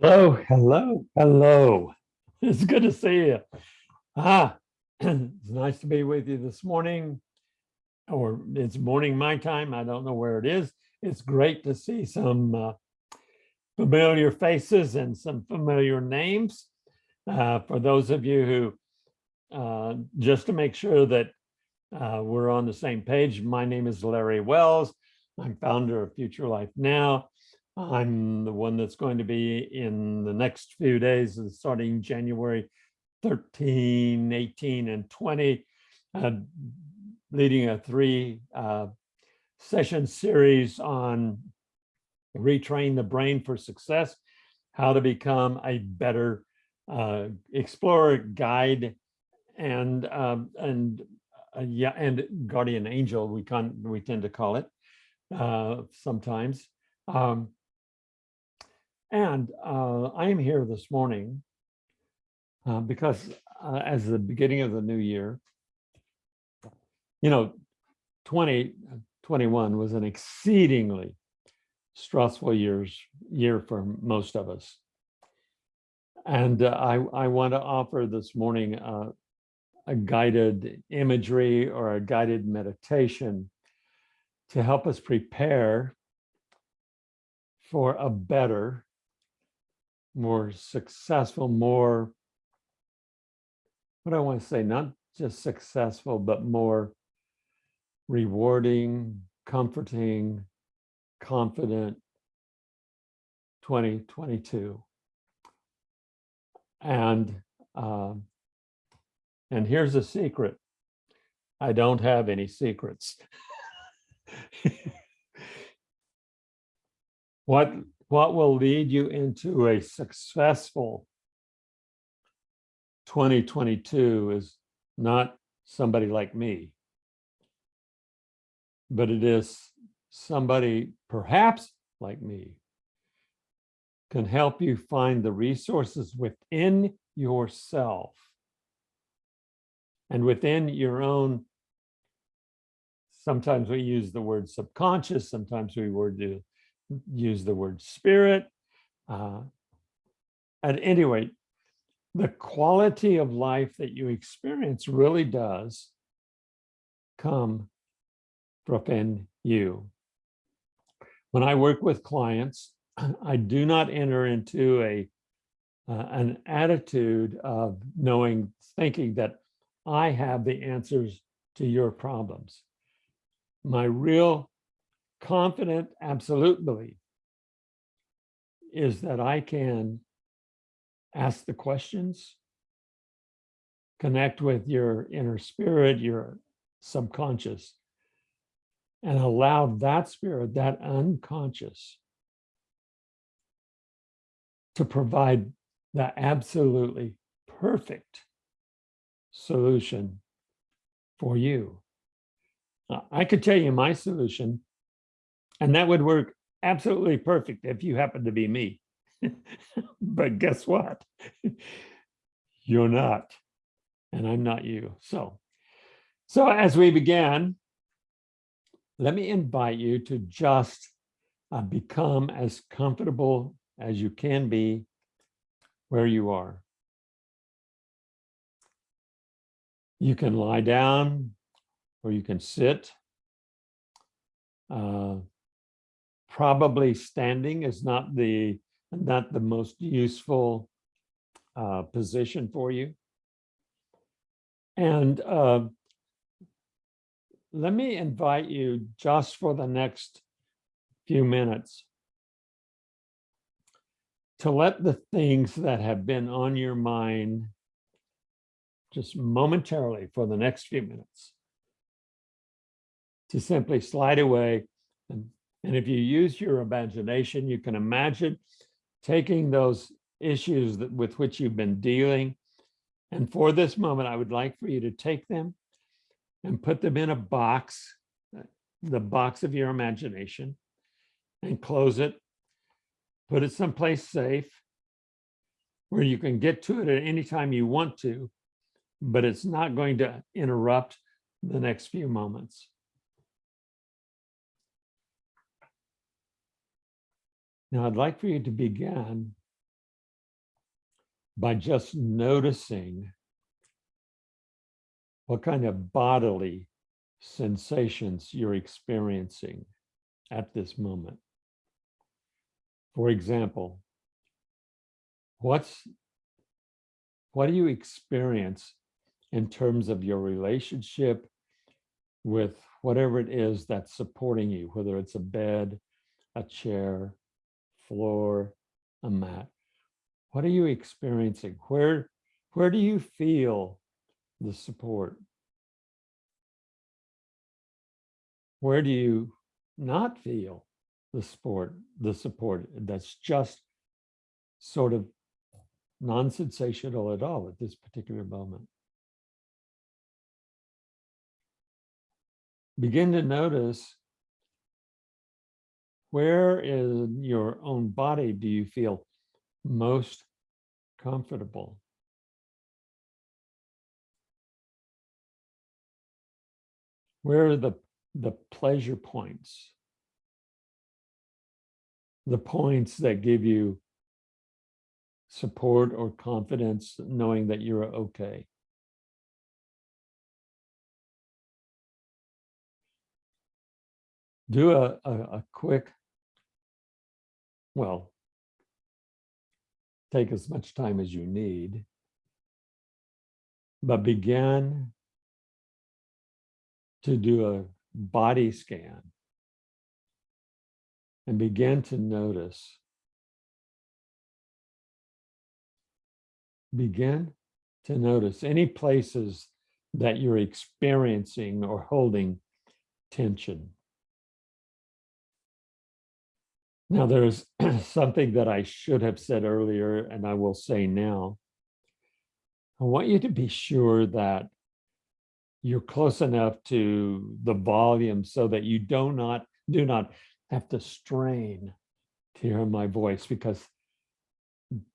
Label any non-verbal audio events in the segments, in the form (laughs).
Hello, hello, hello. (laughs) It's good to see you. Ah, (clears throat) it's nice to be with you this morning. Or it's morning my time. I don't know where it is. It's great to see some uh, familiar faces and some familiar names. Uh, for those of you who, uh, just to make sure that uh, we're on the same page, my name is Larry Wells. I'm founder of Future Life Now. I'm the one that's going to be in the next few days, uh, starting January 13, 18, and 20, uh, leading a three uh, session series on retrain the brain for success, how to become a better uh, explorer, guide, and um, and uh, yeah, and guardian angel. We can we tend to call it uh, sometimes. Um, and uh, I am here this morning uh, because uh, as the beginning of the new year, you know, 2021 was an exceedingly stressful years year for most of us. And uh, I, I want to offer this morning uh, a guided imagery or a guided meditation to help us prepare for a better more successful, more, what I want to say, not just successful, but more rewarding, comforting, confident 2022. And uh, and here's a secret. I don't have any secrets. (laughs) what what will lead you into a successful 2022 is not somebody like me, but it is somebody perhaps like me can help you find the resources within yourself and within your own. Sometimes we use the word subconscious sometimes we word use the word spirit. Uh, at any rate, the quality of life that you experience really does come from you. When I work with clients, (clears throat) I do not enter into a uh, an attitude of knowing, thinking that I have the answers to your problems. My real confident, absolute belief is that I can ask the questions, connect with your inner spirit, your subconscious, and allow that spirit, that unconscious, to provide the absolutely perfect solution for you. I could tell you my solution and that would work absolutely perfect if you happen to be me. (laughs) but guess what? (laughs) You're not, and I'm not you. So, so as we began, let me invite you to just uh, become as comfortable as you can be where you are. You can lie down or you can sit. Uh, probably standing is not the not the most useful uh, position for you. And uh, let me invite you just for the next few minutes to let the things that have been on your mind just momentarily for the next few minutes to simply slide away and if you use your imagination, you can imagine taking those issues that, with which you've been dealing. And for this moment, I would like for you to take them and put them in a box, the box of your imagination, and close it. Put it someplace safe where you can get to it at any time you want to, but it's not going to interrupt the next few moments. Now I'd like for you to begin by just noticing what kind of bodily sensations you're experiencing at this moment. For example, what's what do you experience in terms of your relationship with whatever it is that's supporting you, whether it's a bed, a chair, floor, a mat. What are you experiencing? Where, where do you feel the support? Where do you not feel the support, the support that's just sort of non-sensational at all at this particular moment? Begin to notice where in your own body do you feel most comfortable? Where are the, the pleasure points? The points that give you support or confidence knowing that you're okay. Do a, a, a quick, well, take as much time as you need, but begin to do a body scan and begin to notice. Begin to notice any places that you're experiencing or holding tension. Now, there's (clears throat) something that I should have said earlier, and I will say now. I want you to be sure that you're close enough to the volume so that you do not do not have to strain to hear my voice because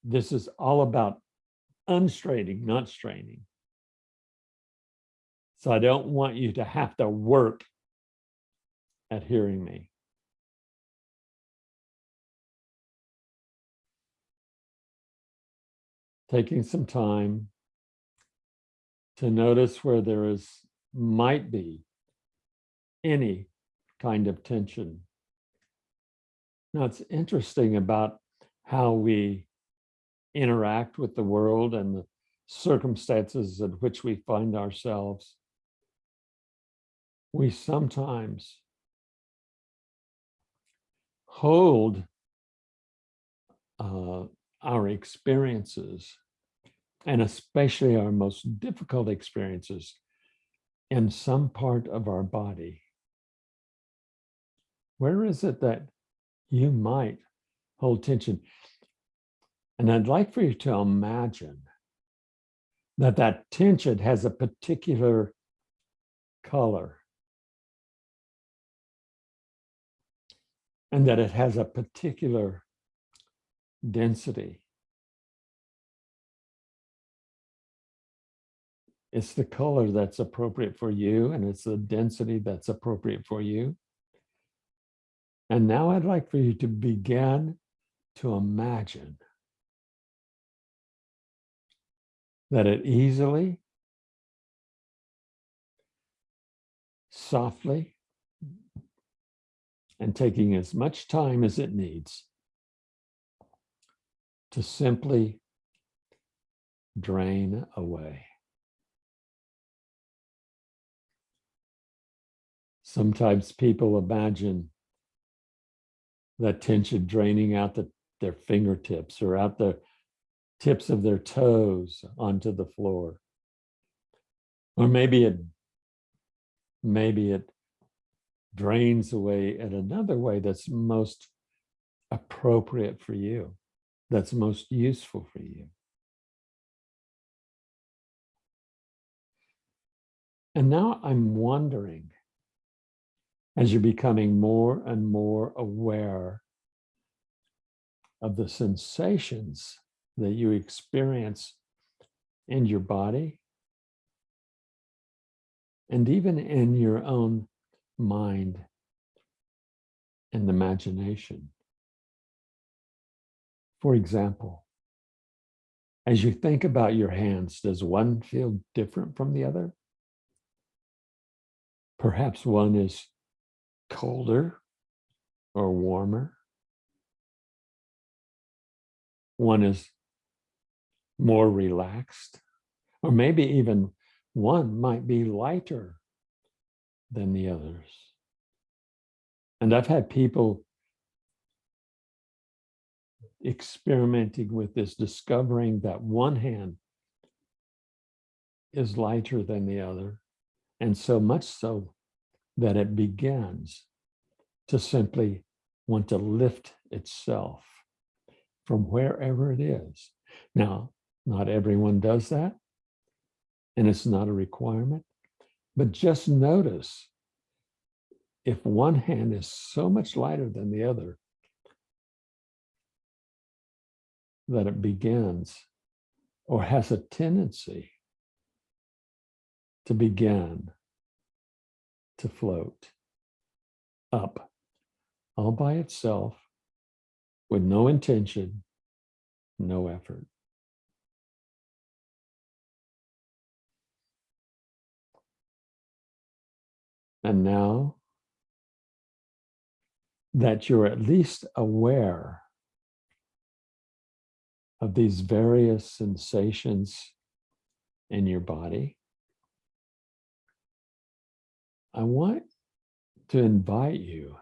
this is all about unstraining, not straining. So I don't want you to have to work at hearing me. Taking some time to notice where there is might be any kind of tension. Now it's interesting about how we interact with the world and the circumstances in which we find ourselves. We sometimes hold uh, our experiences, and especially our most difficult experiences in some part of our body. Where is it that you might hold tension? And I'd like for you to imagine that that tension has a particular color and that it has a particular density. It's the color that's appropriate for you and it's the density that's appropriate for you. And now I'd like for you to begin to imagine that it easily, softly, and taking as much time as it needs to simply drain away. Sometimes people imagine that tension draining out the, their fingertips or out the tips of their toes onto the floor. Or maybe it maybe it drains away in another way that's most appropriate for you that's most useful for you. And now I'm wondering, as you're becoming more and more aware of the sensations that you experience in your body and even in your own mind and imagination. For example, As you think about your hands, does one feel different from the other? Perhaps one is colder or warmer. One is more relaxed, or maybe even one might be lighter than the others. And I've had people experimenting with this, discovering that one hand is lighter than the other. And so much so that it begins to simply want to lift itself from wherever it is. Now, not everyone does that, and it's not a requirement, but just notice if one hand is so much lighter than the other that it begins or has a tendency to begin to float up all by itself with no intention, no effort. And now that you're at least aware of these various sensations in your body, I want to invite you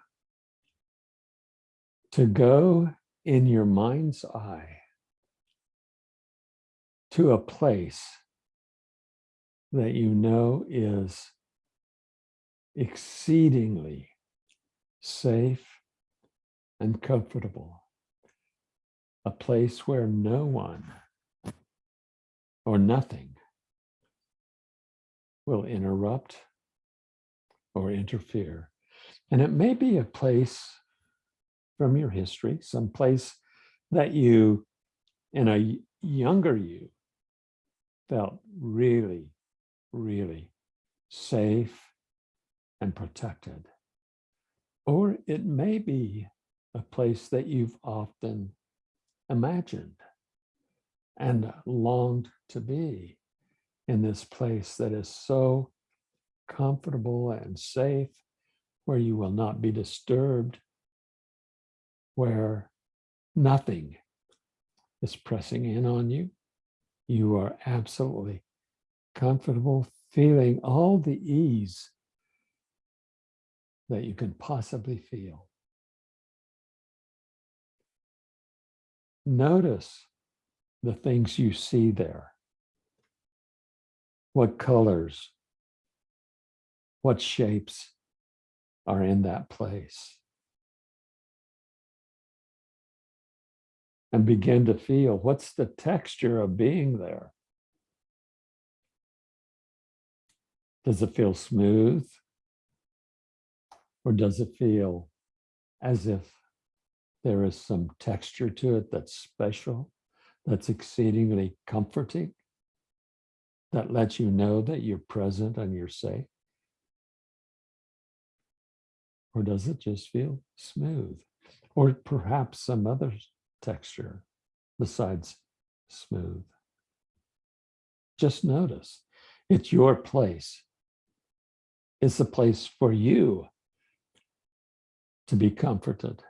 to go in your mind's eye to a place that you know is exceedingly safe and comfortable. A place where no one or nothing will interrupt or interfere. And it may be a place from your history, some place that you, in a younger you, felt really, really safe and protected. Or it may be a place that you've often imagined and longed to be in this place that is so comfortable and safe, where you will not be disturbed, where nothing is pressing in on you. You are absolutely comfortable, feeling all the ease that you can possibly feel. Notice the things you see there. What colors, what shapes are in that place. And begin to feel what's the texture of being there. Does it feel smooth? Or does it feel as if there is some texture to it that's special, that's exceedingly comforting, that lets you know that you're present and you're safe? Or does it just feel smooth? Or perhaps some other texture besides smooth? Just notice it's your place. It's a place for you to be comforted.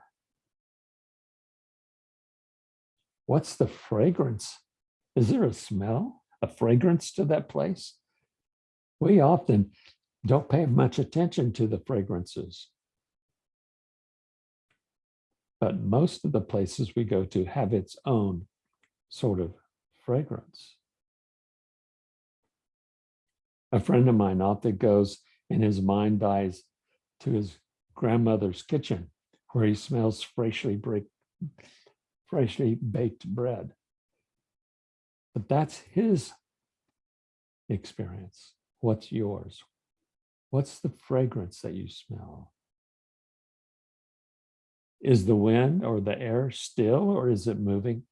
What's the fragrance? Is there a smell, a fragrance to that place? We often don't pay much attention to the fragrances. But most of the places we go to have its own sort of fragrance. A friend of mine often goes and his mind dies to his grandmother's kitchen where he smells freshly, break, freshly baked bread. But that's his experience. What's yours? What's the fragrance that you smell? Is the wind or the air still or is it moving?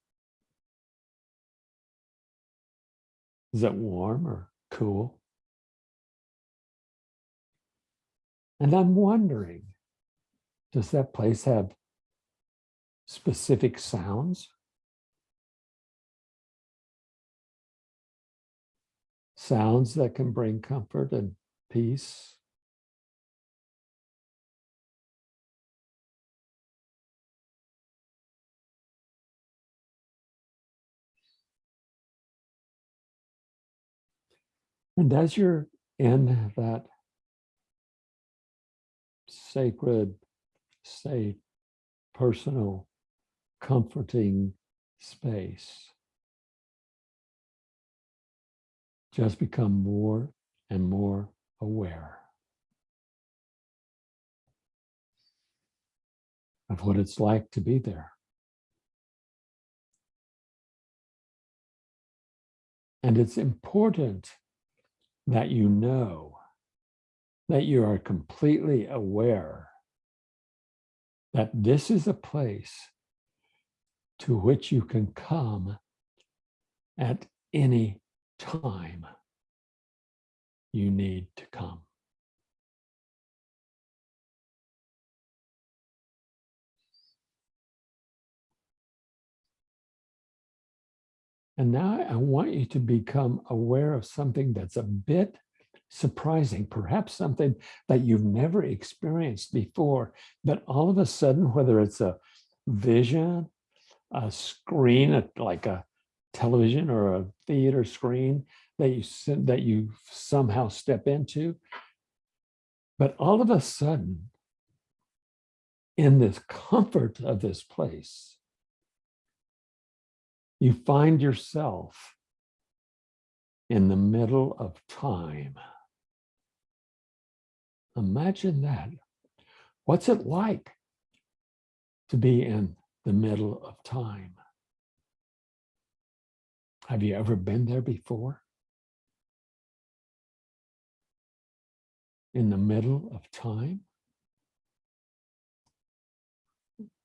Is it warm or cool? And I'm wondering, does that place have specific sounds? sounds that can bring comfort and peace. And as you're in that sacred, safe, personal, comforting space, just become more and more aware of what it's like to be there. And it's important that you know that you are completely aware that this is a place to which you can come at any time you need to come. And now I want you to become aware of something that's a bit surprising, perhaps something that you've never experienced before, but all of a sudden, whether it's a vision, a screen, like a television or a theater screen that you that you somehow step into, but all of a sudden, in this comfort of this place, you find yourself in the middle of time. Imagine that. What's it like to be in the middle of time? Have you ever been there before? In the middle of time?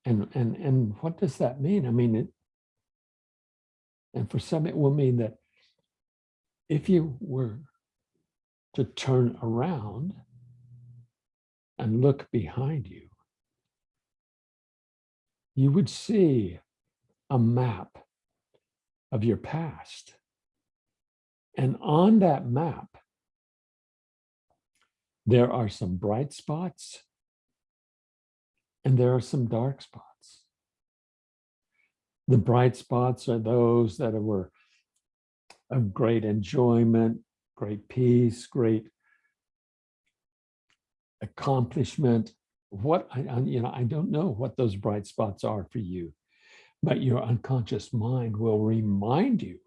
And, and, and what does that mean? I mean, it, and for some, it will mean that if you were to turn around and look behind you, you would see a map of your past. And on that map, there are some bright spots and there are some dark spots. The bright spots are those that were of great enjoyment, great peace, great accomplishment. What I, you know, I don't know what those bright spots are for you, but your unconscious mind will remind you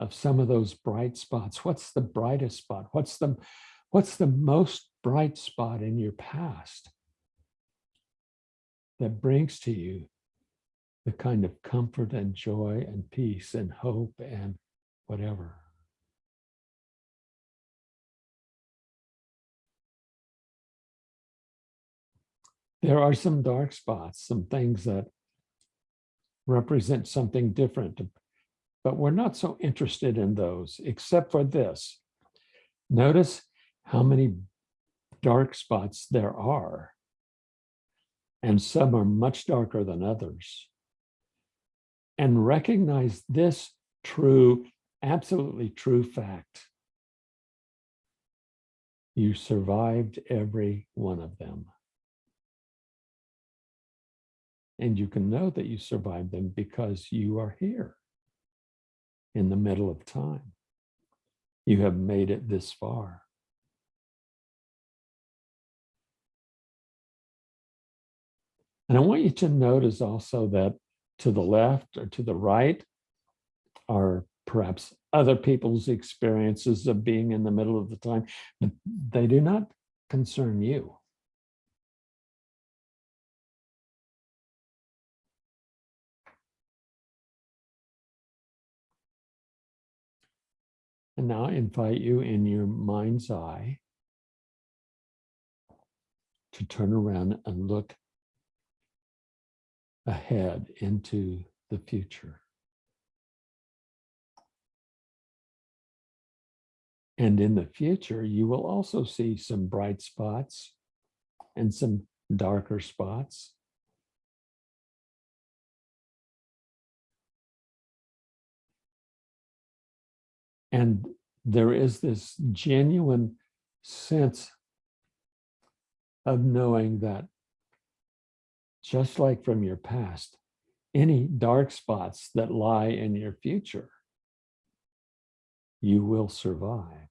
of some of those bright spots. What's the brightest spot? What's the what's the most bright spot in your past? that brings to you the kind of comfort and joy and peace and hope and whatever. There are some dark spots, some things that represent something different, but we're not so interested in those except for this. Notice how many dark spots there are and some are much darker than others. And recognize this true, absolutely true fact. You survived every one of them. And you can know that you survived them because you are here in the middle of time. You have made it this far. And I want you to notice also that to the left or to the right are perhaps other people's experiences of being in the middle of the time, but they do not concern you. And now I invite you in your mind's eye to turn around and look ahead into the future. And in the future, you will also see some bright spots and some darker spots. And there is this genuine sense of knowing that just like from your past, any dark spots that lie in your future, you will survive.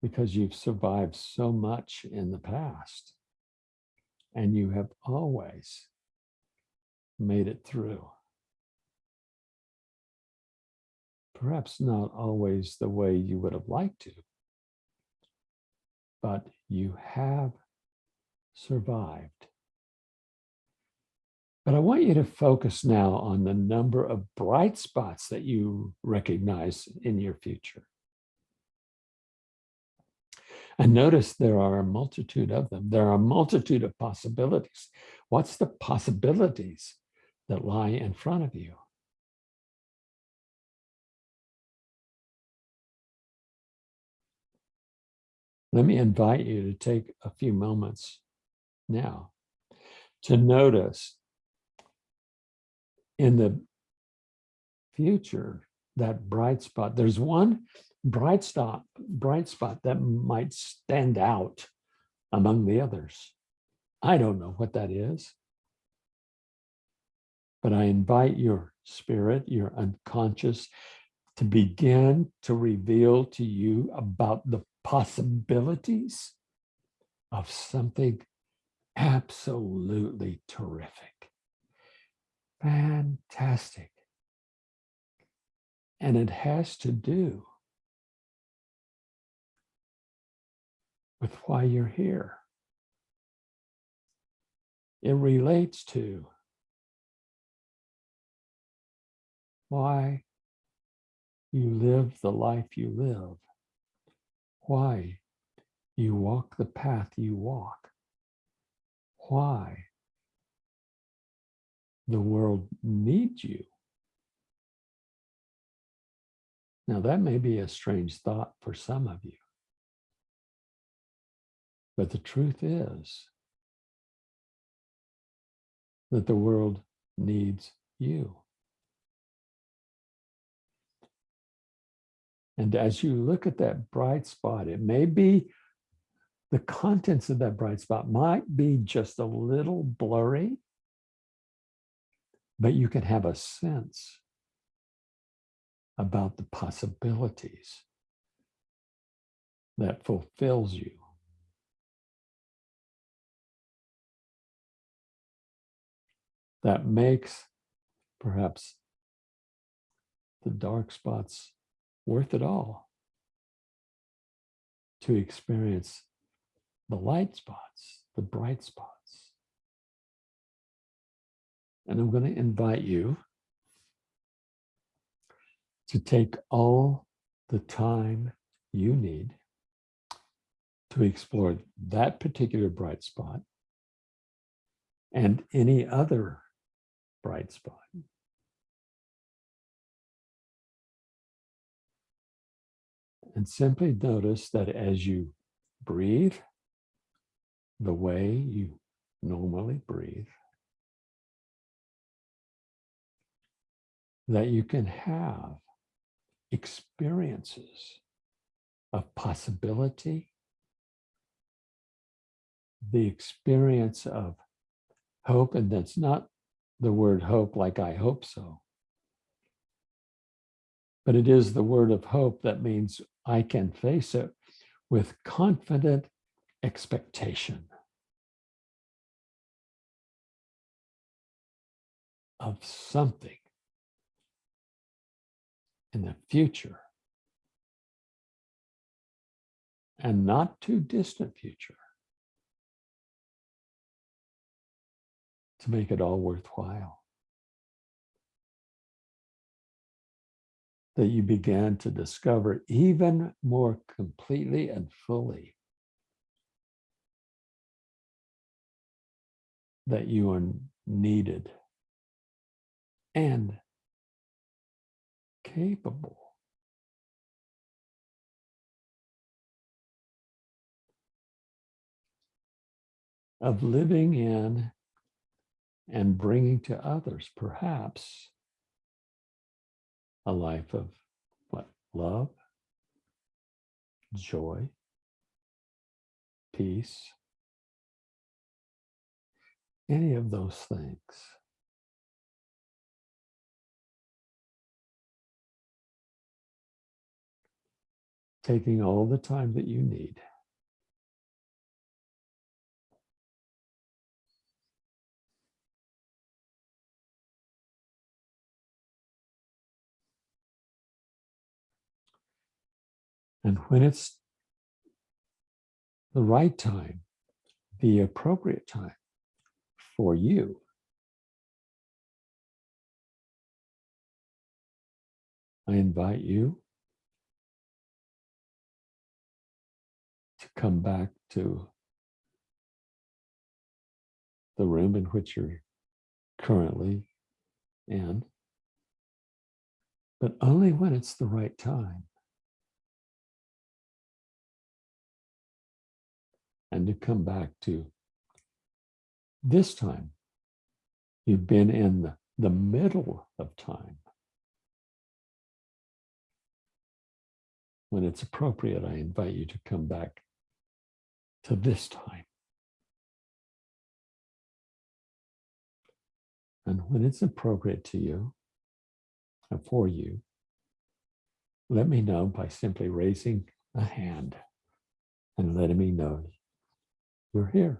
Because you've survived so much in the past and you have always made it through. Perhaps not always the way you would have liked to, but you have survived. But I want you to focus now on the number of bright spots that you recognize in your future. And notice there are a multitude of them. There are a multitude of possibilities. What's the possibilities that lie in front of you? Let me invite you to take a few moments now to notice in the future that bright spot. There's one bright spot, bright spot that might stand out among the others. I don't know what that is. But I invite your spirit, your unconscious, to begin to reveal to you about the possibilities of something absolutely terrific. Fantastic. And it has to do with why you're here. It relates to why you live the life you live, why you walk the path you walk, why the world needs you. Now, that may be a strange thought for some of you. But the truth is that the world needs you. And as you look at that bright spot, it may be the contents of that bright spot might be just a little blurry, but you can have a sense about the possibilities that fulfills you. That makes perhaps the dark spots worth it all to experience the light spots, the bright spots. And I'm going to invite you to take all the time you need to explore that particular bright spot and any other bright spot. And simply notice that as you breathe the way you normally breathe, that you can have experiences of possibility, the experience of hope, and that's not the word hope like I hope so, but it is the word of hope that means I can face it with confident expectation of something in the future and not too distant future to make it all worthwhile. That you began to discover even more completely and fully. That you are needed. And capable. Of living in and bringing to others, perhaps, a life of what? Love, joy, peace, any of those things. Taking all the time that you need. And when it's the right time, the appropriate time for you, I invite you to come back to the room in which you're currently in, but only when it's the right time. And to come back to this time. You've been in the, the middle of time. When it's appropriate, I invite you to come back to this time. And when it's appropriate to you, and for you, let me know by simply raising a hand and letting me know you're here.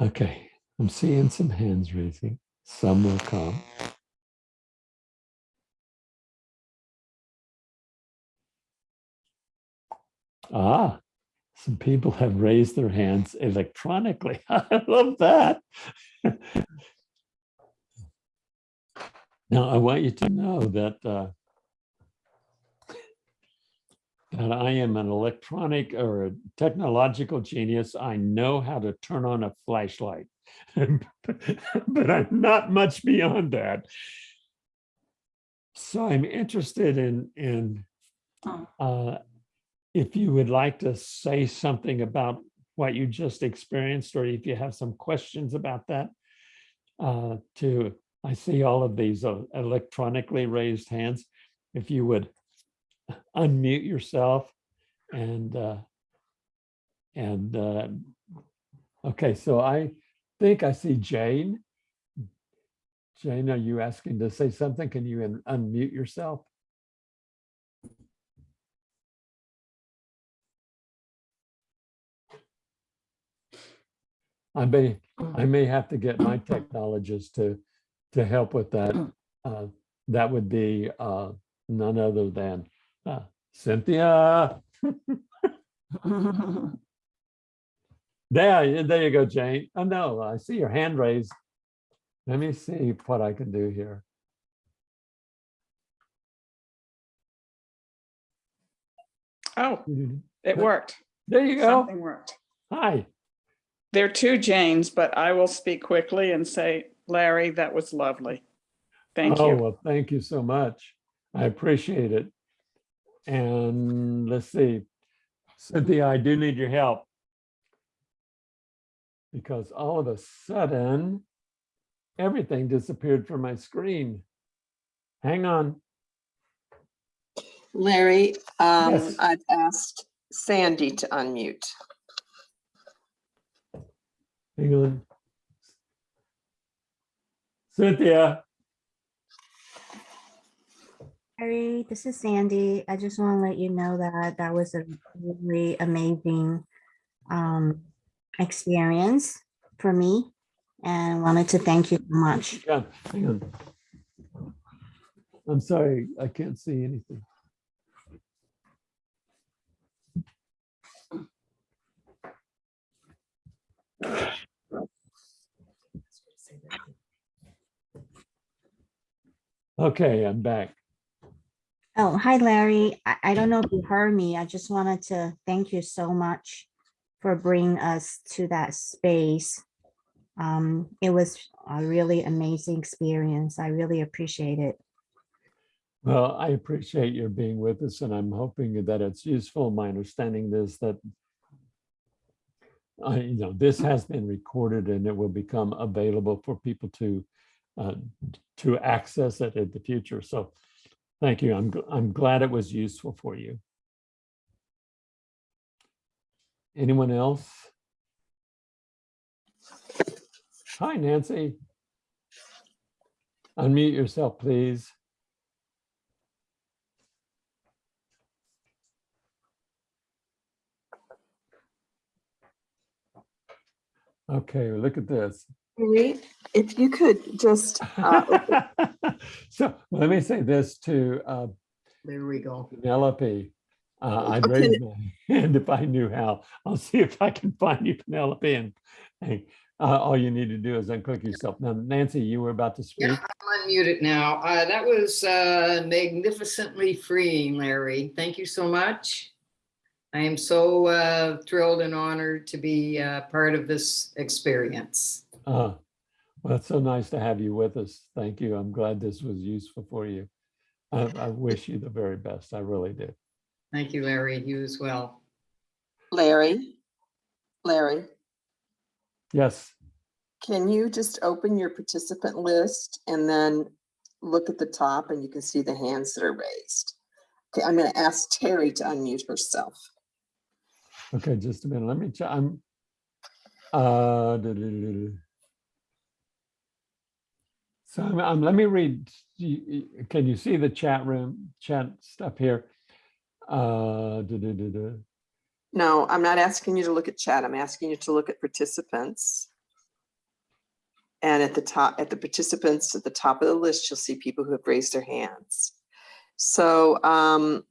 Okay, I'm seeing some hands raising. Some will come. Ah, some people have raised their hands electronically. (laughs) I love that. now, I want you to know that uh, that I am an electronic or a technological genius. I know how to turn on a flashlight, (laughs) but I'm not much beyond that. So I'm interested in in uh, if you would like to say something about what you just experienced, or if you have some questions about that, uh, to, I see all of these uh, electronically raised hands. If you would unmute yourself and, uh, and, uh, okay, so I think I see Jane. Jane, are you asking to say something? Can you unmute yourself? I may, I may have to get my technologist to, to help with that. Uh, That would be uh, none other than uh, Cynthia. There, there you go, Jane. Oh, no, I see your hand raised. Let me see what I can do here. Oh, it worked. There you go. Something worked. Hi. There are two Janes, but I will speak quickly and say, Larry, that was lovely. Thank Oh, you. well, thank you so much. I appreciate it. And let's see. Cynthia, I do need your help. Because all of a sudden, everything disappeared from my screen. Hang on. Larry, um, Yes. I've asked Sandy to unmute. Hang on. Cynthia, Harry, this is Sandy. I just want to let you know that that was a really amazing um, experience for me and wanted to thank you so much. yeah, hang on. I'm sorry, I can't see anything. Okay, I'm back. Oh, hi, Larry. I, I don't know if you heard me. I just wanted to thank you so much for bringing us to that space. Um, it was a really amazing experience. I really appreciate it. Well, I appreciate your being with us and I'm hoping that it's useful. My understanding is that I, you know, this has been recorded and it will become available for people to uh, to access it in the future. So thank you. I'm, I'm glad it was useful for you. Anyone else? Hi, Nancy. Unmute yourself, please. Okay, look at this. Marie, If you could just, uh, (laughs) So let me say this to uh, There we go. Penelope. Uh, I'd Okay. raise my (laughs) hand if I knew how. I'll see if I can find you, Penelope, and hey, uh, all you need to do is unclick yourself. Now, Nancy, you were about to speak. Yeah, I'm unmuted now. Uh, that was uh, magnificently freeing, Larry. Thank you so much. I am so uh, thrilled and honored to be uh, part of this experience. Uh, Well, it's so nice to have you with us. Thank you. I'm glad this was useful for you. I, I wish you the very best. I really do. Thank you, Larry. You as well. Larry, Larry, Yes, can you just open your participant list and then look at the top and you can see the hands that are raised? Okay, I'm going to ask Terry to unmute herself. Okay, just a minute. Let me, check. I'm. uh. So I'm, I'm- let me read, can you see the chat room, chat stuff here? Uh. No, I'm not asking you to look at chat. I'm asking you to look at participants. And at the top, at the participants, at the top of the list, you'll see people who have raised their hands. So um,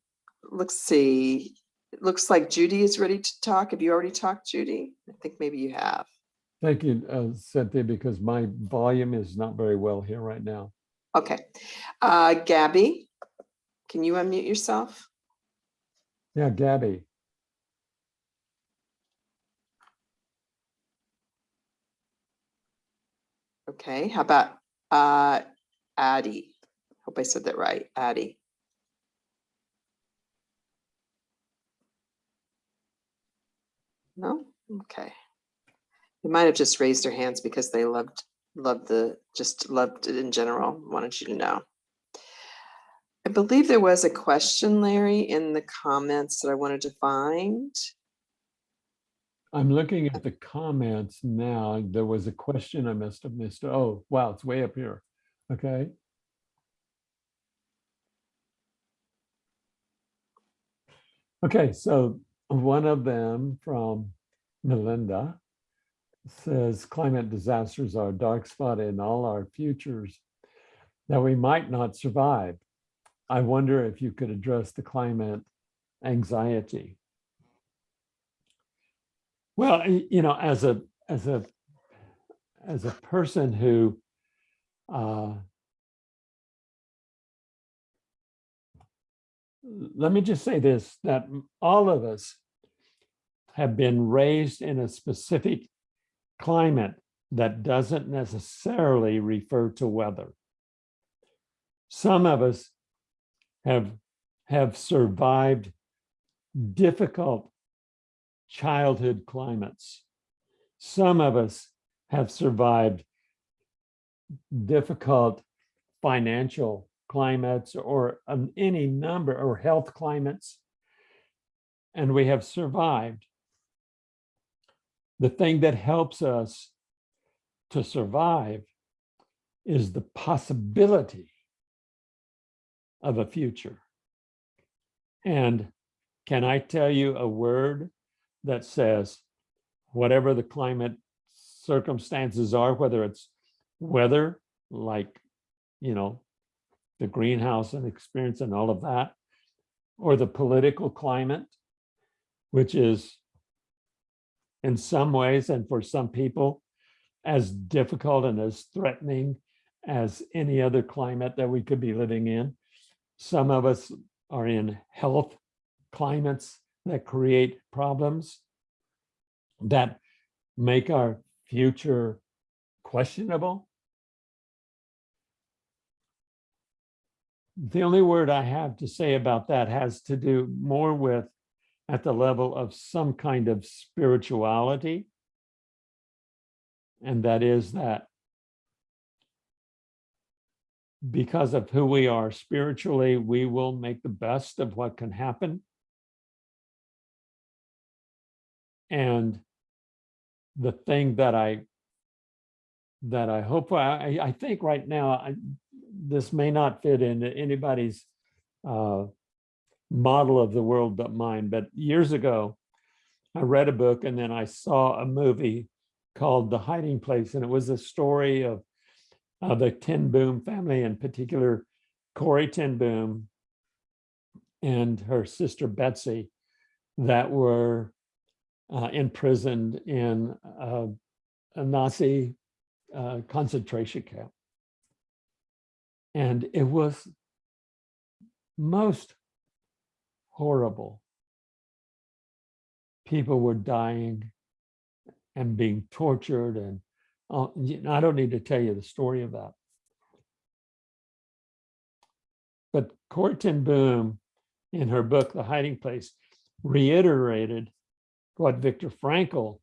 let's see. It looks like Judy is ready to talk. Have you already talked, Judy? I think maybe you have. Thank you, uh, Cynthia, because my volume is not very well here right now. Okay. Uh, Gabby, can you unmute yourself? Yeah, Gabby. Okay, how about uh, Addie? Hope I said that right, Addie. No? Okay. They might have just raised their hands because they loved, loved the, just loved it in general, wanted you to know. I believe there was a question, Larry, in the comments that I wanted to find. I'm looking at the comments now. There was a question I must have missed. Oh, wow, it's way up here. Okay. Okay, so one of them from Melinda says climate disasters are a dark spot in all our futures that we might not survive. I wonder if you could address the climate anxiety. Well, you know, as a as a as a person who uh, let me just say this that all of us have been raised in a specific climate that doesn't necessarily refer to weather. Some of us have have survived difficult childhood climates. Some of us have survived difficult financial climates or um, any number or health climates. And we have survived. The thing that helps us to survive is the possibility of a future. And can I tell you a word that says, whatever the climate circumstances are, whether it's weather, like, you know, the greenhouse and experience and all of that, or the political climate, which is in some ways and for some people as difficult and as threatening as any other climate that we could be living in. Some of us are in health climates that create problems. that make our future questionable. The only word I have to say about that has to do more with at the level of some kind of spirituality. And that is that because of who we are spiritually, we will make the best of what can happen. And the thing that I that I hope I, I think right now, I, this may not fit into anybody's uh, model of the world but mine. But years ago, I read a book and then I saw a movie called The Hiding Place, and it was a story of the Ten Boom family, in particular, Corrie Ten Boom and her sister Betsy, that were uh, imprisoned in uh, a Nazi uh, concentration camp. And it was most horrible. People were dying and being tortured and uh, I don't need to tell you the story of that. But Corrie Boom, in her book, The Hiding Place, reiterated what Viktor Frankl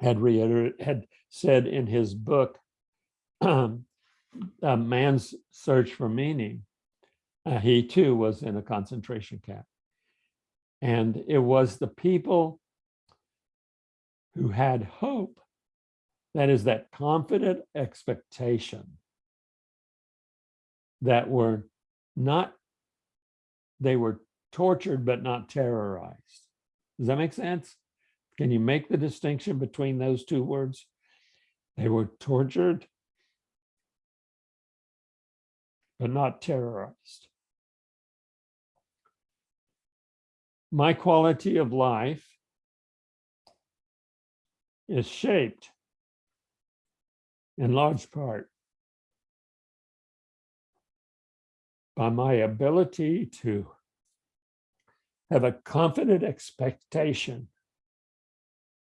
had reiterated, had said in his book, (clears throat) uh, Man's Search for Meaning. Uh, he too was in a concentration camp. And it was the people who had hope, that is that confident expectation that were not, they were tortured but not terrorized. Does that make sense? Can you make the distinction between those two words? They were tortured, but not terrorized. My quality of life is shaped in large part by my ability to have a confident expectation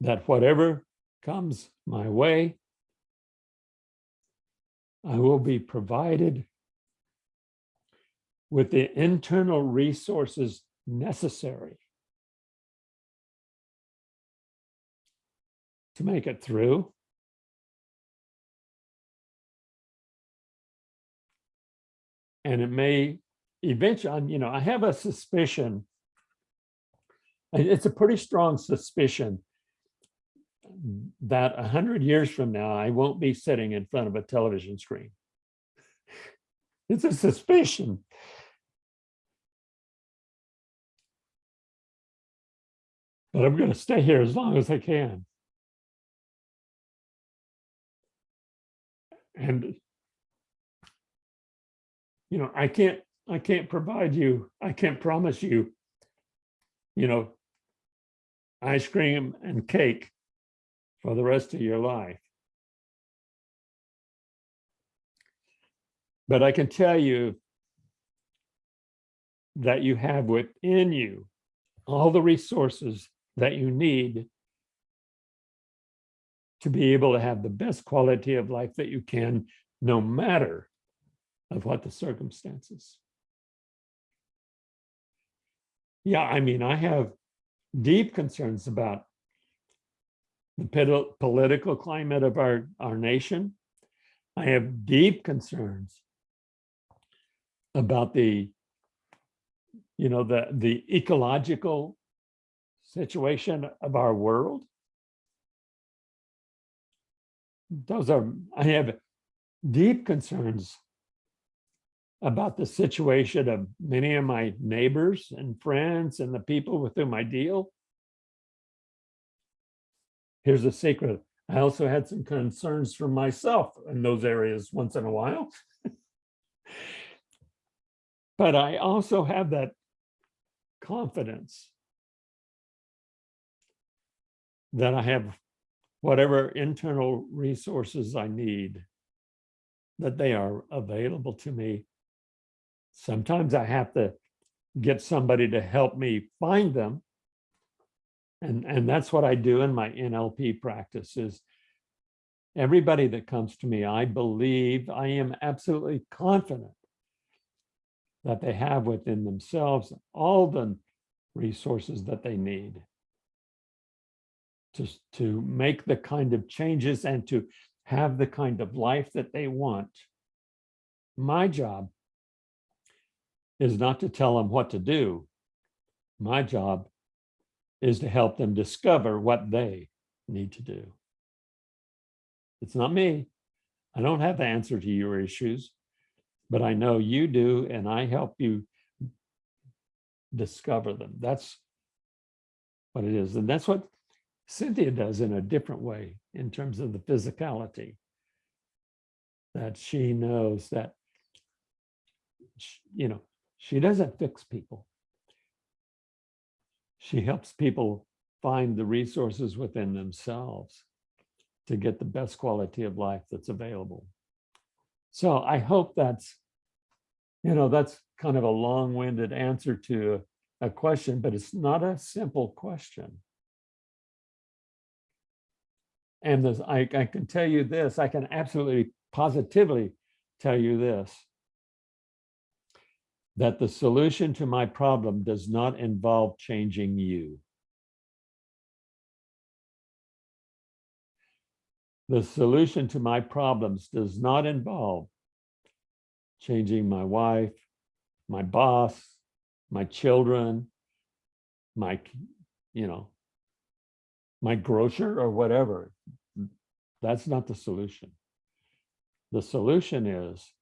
that whatever comes my way, I will be provided with the internal resources necessary to make it through. And it may eventually, you know, I have a suspicion. It's a pretty strong suspicion that a hundred years from now, I won't be sitting in front of a television screen. (laughs) It's a suspicion. But I'm going to stay here as long as I can. And you know, I can't, I can't provide you, I can't promise you, you know, ice cream and cake for the rest of your life. But I can tell you that you have within you all the resources that you need to be able to have the best quality of life that you can, no matter of what the circumstances. Yeah, I mean, I have deep concerns about the political climate of our, our nation. I have deep concerns about the, you know, the, the ecological situation of our world. Those are, I have deep concerns about the situation of many of my neighbors and friends and the people with whom I deal. Here's a secret. I also had some concerns for myself in those areas once in a while. (laughs) but I also have that confidence that I have whatever internal resources I need, that they are available to me Sometimes I have to get somebody to help me find them. And, and that's what I do in my NLP practice is everybody that comes to me, I believe, I am absolutely confident that they have within themselves all the resources that they need just to make the kind of changes and to have the kind of life that they want. My job is not to tell them what to do. My job is to help them discover what they need to do. It's not me. I don't have the answer to your issues, but I know you do, and I help you discover them. That's what it is. And that's what Cynthia does in a different way in terms of the physicality. That she knows that, you know, she doesn't fix people. She helps people find the resources within themselves to get the best quality of life that's available. So I hope that's, you know, that's kind of a long-winded answer to a question, but it's not a simple question. And this, I, I can tell you this, I can absolutely positively tell you this. That the solution to my problem does not involve changing you. The solution to my problems does not involve changing my wife, my boss, my children, my, you know, my grocer or whatever. That's not the solution. The solution is,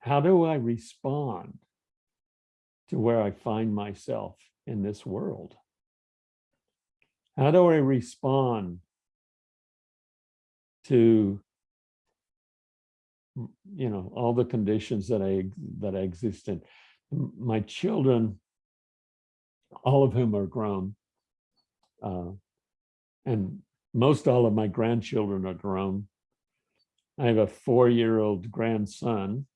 how do I respond to where I find myself in this world? How do I respond to you know all the conditions that I that I exist in? My children, all of whom are grown, uh, and most all of my grandchildren are grown. I have a four-year-old grandson,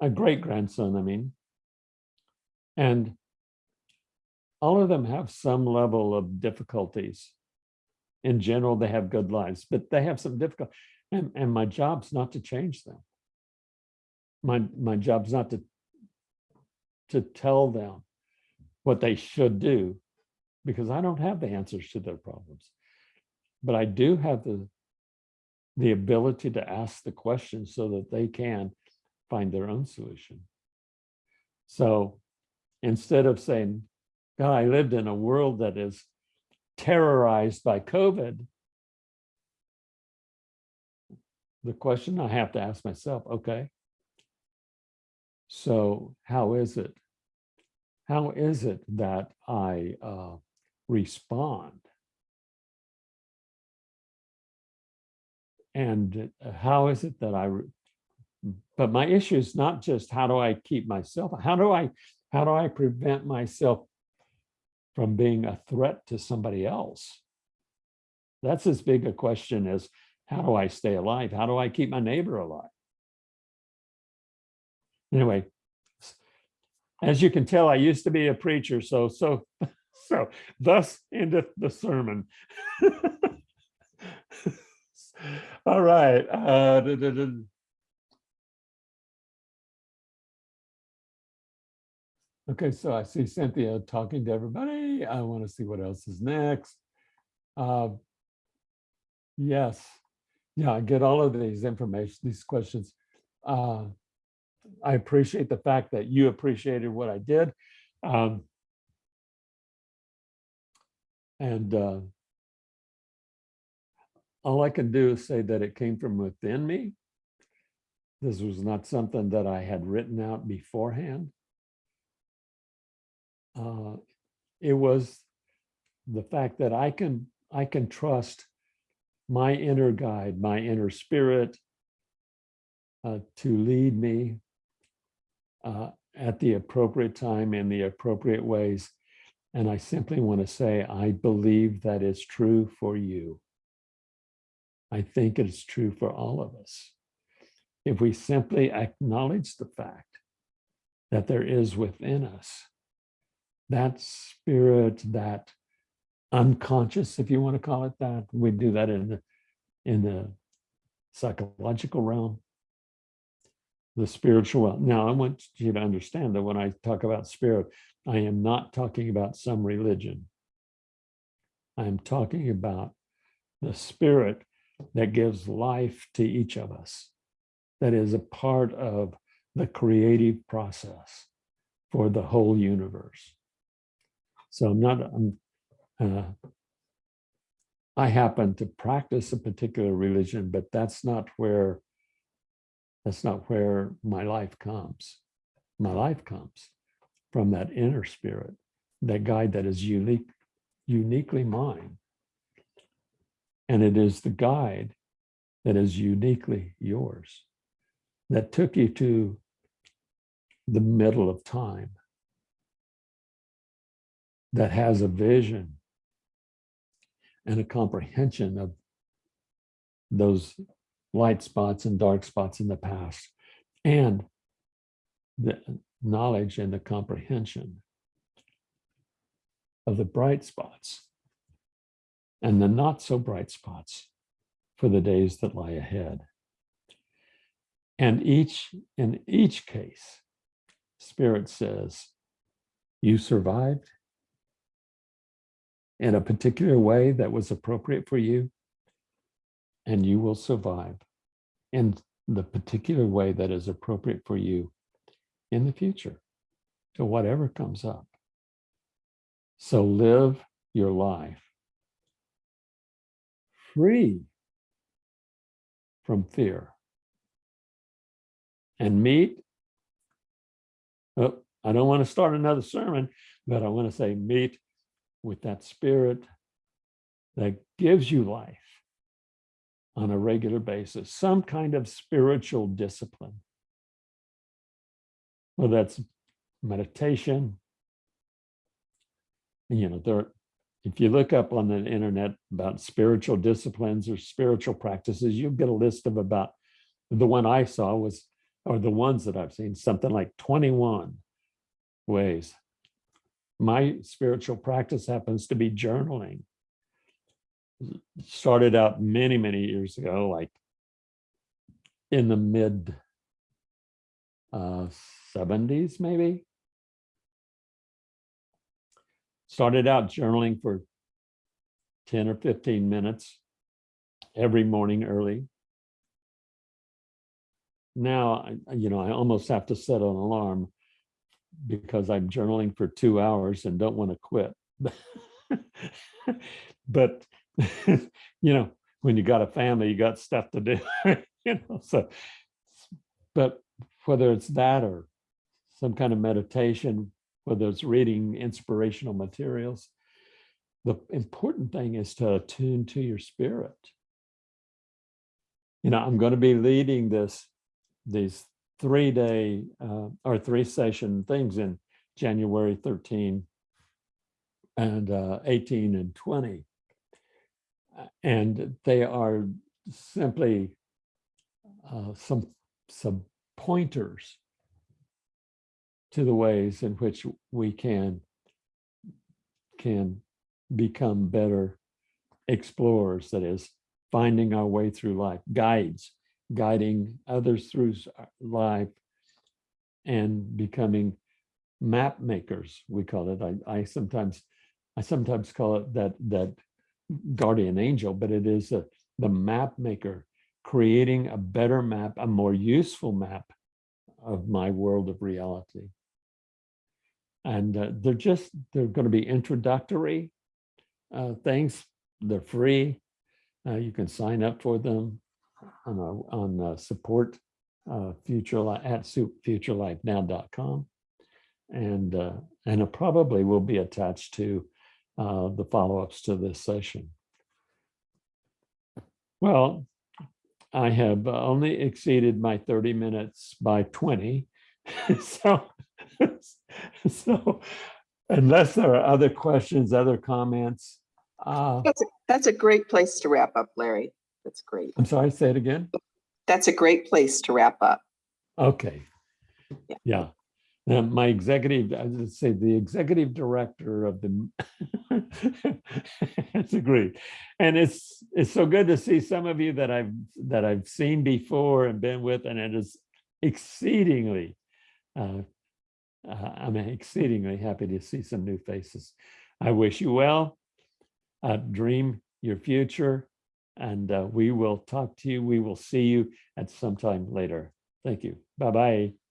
a great grandson, I mean. And all of them have some level of difficulties. In general, they have good lives, but they have some difficult, and, and my job's not to change them. My, my job's not to, to tell them what they should do, because I don't have the answers to their problems. But I do have the, the ability to ask the questions so that they can find their own solution. So instead of saying, God, I lived in a world that is terrorized by COVID, the question I have to ask myself, okay, so how is it? How is it that I uh, respond? And uh, how is it that I, but my issue is not just how do I keep myself, how do I, how do I prevent myself from being a threat to somebody else? That's as big a question as how do I stay alive? How do I keep my neighbor alive? Anyway, as you can tell, I used to be a preacher, so, so, so thus endeth the sermon. (laughs) All right. uh, duh, duh, duh. Okay, so I see Cynthia talking to everybody. I want to see what else is next. Uh, Yes, yeah, I get all of these information, these questions. Uh, I appreciate the fact that you appreciated what I did. Um, And uh, all I can do is say that it came from within me. This was not something that I had written out beforehand. Uh, It was the fact that I can, I can trust my inner guide, my inner spirit uh, to lead me uh, at the appropriate time in the appropriate ways. And I simply want to say, I believe that is true for you. I think it is true for all of us. If we simply acknowledge the fact that there is within us that spirit, that unconscious, if you want to call it that. We do that in the, in the psychological realm. The spiritual. realm. Now, I want you to understand that when I talk about spirit, I am not talking about some religion. I am talking about the spirit that gives life to each of us, that is a part of the creative process for the whole universe. So I'm not, I'm, uh, I happen to practice a particular religion, but that's not where, that's not where my life comes. My life comes from that inner spirit, that guide that is unique, uniquely mine. And it is the guide that is uniquely yours, that took you to the middle of time, that has a vision and a comprehension of those light spots and dark spots in the past, and the knowledge and the comprehension of the bright spots and the not so bright spots for the days that lie ahead. And each, in each case, Spirit says, you survived in a particular way that was appropriate for you, and you will survive in the particular way that is appropriate for you in the future to whatever comes up. So live your life free from fear and meet. Oh, I don't want to start another sermon, but I want to say meet with that spirit that gives you life on a regular basis, some kind of spiritual discipline. Well, that's meditation. You know, there, if you look up on the internet about spiritual disciplines or spiritual practices, you'll get a list of about, the one I saw was, or the ones that I've seen, something like 21 ways. My spiritual practice happens to be journaling. Started out many, many years ago, like in the mid uh, 70s, maybe. Started out journaling for 10 or 15 minutes every morning early. Now, you know, I almost have to set an alarm because I'm journaling for two hours and don't want to quit. (laughs) But, (laughs) you know, when you got a family, you got stuff to do, (laughs) you know, so. But whether it's that or some kind of meditation, whether it's reading inspirational materials, the important thing is to attune to your spirit. You know, I'm going to be leading this, these three day uh, or three session things in January 13 and uh, 18 and 20. And they are simply uh, some, some pointers to the ways in which we can can become better explorers that is finding our way through life guides guiding others through uh, life and becoming map makers we call it. I, I sometimes i sometimes call it that that guardian angel but it is a, the map maker creating a better map a more useful map of my world of reality. And uh, they're just they're going to be introductory uh, things. They're free. Uh, you can sign up for them on our, on uh, support uh, future at futurelifenow.com and uh, and it probably will be attached to uh, the follow-ups to this session well I have only exceeded my 30 minutes by 20 (laughs) so (laughs) so unless there are other questions other comments uh That's, a that's a great place to wrap up, Larry. That's great. i'm sorry say it again That's a great place to wrap up. okay Yeah. yeah Now, my executive, I would say the executive director of the. (laughs) It's agreed. And it's, it's so good to see some of you that I've, that I've seen before and been with, and it is exceedingly. uh, uh, I'm exceedingly happy to see some new faces. I wish you well. Uh, Dream your future. And uh, we will talk to you. We will see you at some time later. Thank you. Bye-bye.